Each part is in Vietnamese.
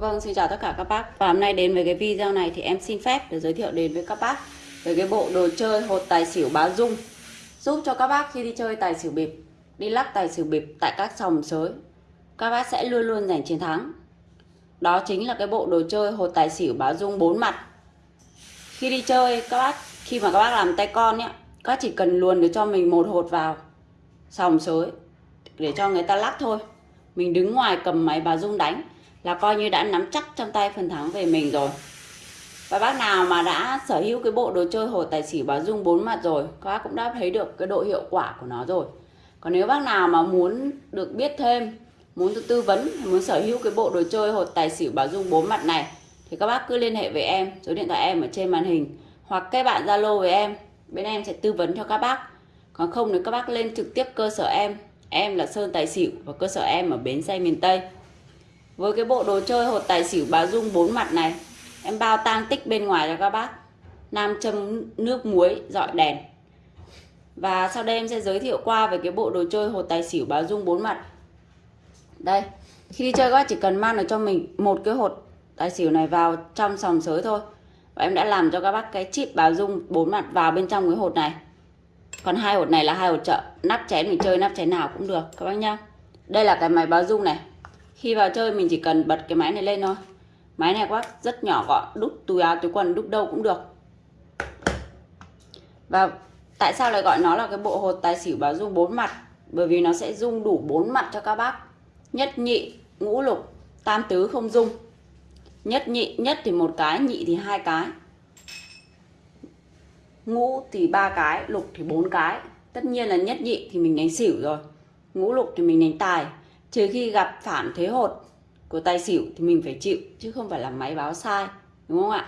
Vâng, xin chào tất cả các bác. Và hôm nay đến với cái video này thì em xin phép để giới thiệu đến với các bác Về cái bộ đồ chơi hột tài xỉu báo dung. Giúp cho các bác khi đi chơi tài xỉu bịp Đi lắc tài xỉu bịp tại các sòng sới Các bác sẽ luôn luôn giành chiến thắng. Đó chính là cái bộ đồ chơi hột tài xỉu báo dung bốn mặt. Khi đi chơi các bác Khi mà các bác làm tay con nhé Các bác chỉ cần luồn để cho mình một hột vào Sòng sới Để cho người ta lắc thôi. Mình đứng ngoài cầm máy báo dung đánh là coi như đã nắm chắc trong tay phần thắng về mình rồi. Và bác nào mà đã sở hữu cái bộ đồ chơi hồ tài xỉu báo dung bốn mặt rồi, các bác cũng đã thấy được cái độ hiệu quả của nó rồi. Còn nếu bác nào mà muốn được biết thêm, muốn được tư vấn, muốn sở hữu cái bộ đồ chơi hột tài xỉu báo dung bốn mặt này, thì các bác cứ liên hệ với em, số điện thoại em ở trên màn hình, hoặc các bạn zalo với em, bên em sẽ tư vấn cho các bác. Còn không thì các bác lên trực tiếp cơ sở em em là sơn tài xỉu và cơ sở em ở bến xe miền tây với cái bộ đồ chơi hột tài xỉu bá dung bốn mặt này, em bao tang tích bên ngoài cho các bác. Nam châm nước muối, dọi đèn. Và sau đây em sẽ giới thiệu qua về cái bộ đồ chơi hột tài xỉu bà dung bốn mặt. Đây, khi đi chơi các bác chỉ cần mang được cho mình một cái hột tài xỉu này vào trong sòng sới thôi. Và em đã làm cho các bác cái chip bà dung bốn mặt vào bên trong cái hột này. Còn hai hột này là hai hột chợ nắp chén mình chơi nắp chén nào cũng được, các bác nhá. Đây là cái máy báo dung này khi vào chơi mình chỉ cần bật cái máy này lên thôi. Máy này quá rất nhỏ gọn đút túi áo, túi quần, đút đâu cũng được. Và tại sao lại gọi nó là cái bộ hột tài xỉu báo dung bốn mặt? Bởi vì nó sẽ dung đủ bốn mặt cho các bác. Nhất nhị, ngũ lục, tam tứ không dung. Nhất nhị, nhất thì một cái, nhị thì hai cái. Ngũ thì ba cái, lục thì bốn cái. Tất nhiên là nhất nhị thì mình đánh xỉu rồi. Ngũ lục thì mình đánh tài trừ khi gặp phản thế hột của tài xỉu thì mình phải chịu, chứ không phải là máy báo sai, đúng không ạ?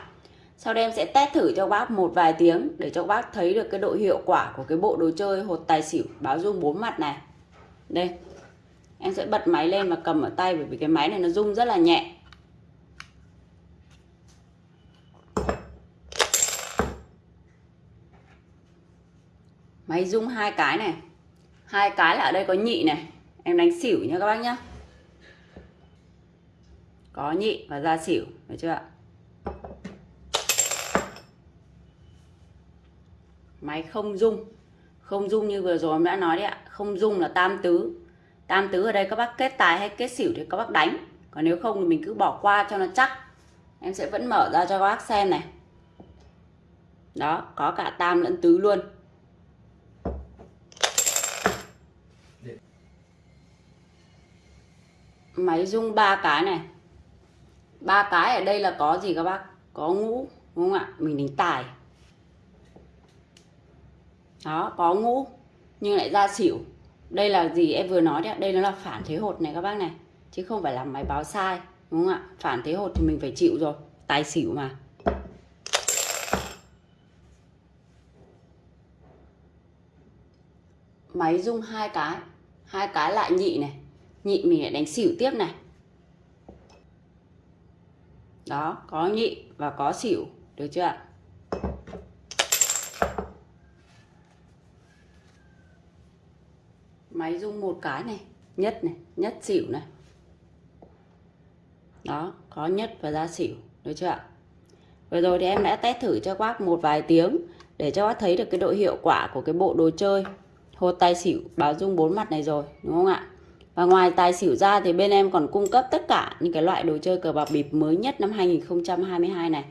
Sau đây em sẽ test thử cho bác một vài tiếng để cho bác thấy được cái độ hiệu quả của cái bộ đồ chơi hột tài xỉu báo rung bốn mặt này. Đây, em sẽ bật máy lên và cầm ở tay bởi vì cái máy này nó rung rất là nhẹ. Máy rung hai cái này. Hai cái là ở đây có nhị này em đánh xỉu nha các bác nhá. Có nhị và ra xỉu, được chưa ạ? Máy không dung không dung như vừa rồi em đã nói đấy ạ. Không dung là tam tứ. Tam tứ ở đây các bác kết tài hay kết xỉu thì các bác đánh. Còn nếu không thì mình cứ bỏ qua cho nó chắc. Em sẽ vẫn mở ra cho các bác xem này. Đó, có cả tam lẫn tứ luôn máy rung ba cái này. Ba cái ở đây là có gì các bác? Có ngũ, đúng không ạ? Mình đánh tài. Đó, có ngũ, nhưng lại ra xỉu. Đây là gì em vừa nói đấy đây nó là phản thế hột này các bác này. Chứ không phải là máy báo sai, đúng không ạ? Phản thế hột thì mình phải chịu rồi. Tài xỉu mà. Máy rung hai cái. Hai cái lại nhị này nhị mình lại đánh xỉu tiếp này. Đó, có nhị và có xỉu, được chưa ạ? Máy rung một cái này, nhất này, nhất xỉu này. Đó, có nhất và ra xỉu, được chưa ạ? Vừa rồi thì em đã test thử cho bác một vài tiếng để cho bác thấy được cái độ hiệu quả của cái bộ đồ chơi. Hột tài xỉu, báo dung bốn mặt này rồi, đúng không ạ? Và ngoài tài xỉu ra thì bên em còn cung cấp tất cả những cái loại đồ chơi cờ bạc bịp mới nhất năm 2022 này.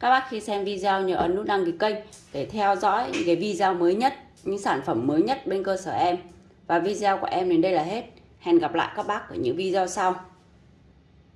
Các bác khi xem video nhớ ấn nút đăng ký kênh để theo dõi những cái video mới nhất, những sản phẩm mới nhất bên cơ sở em. Và video của em đến đây là hết. Hẹn gặp lại các bác ở những video sau.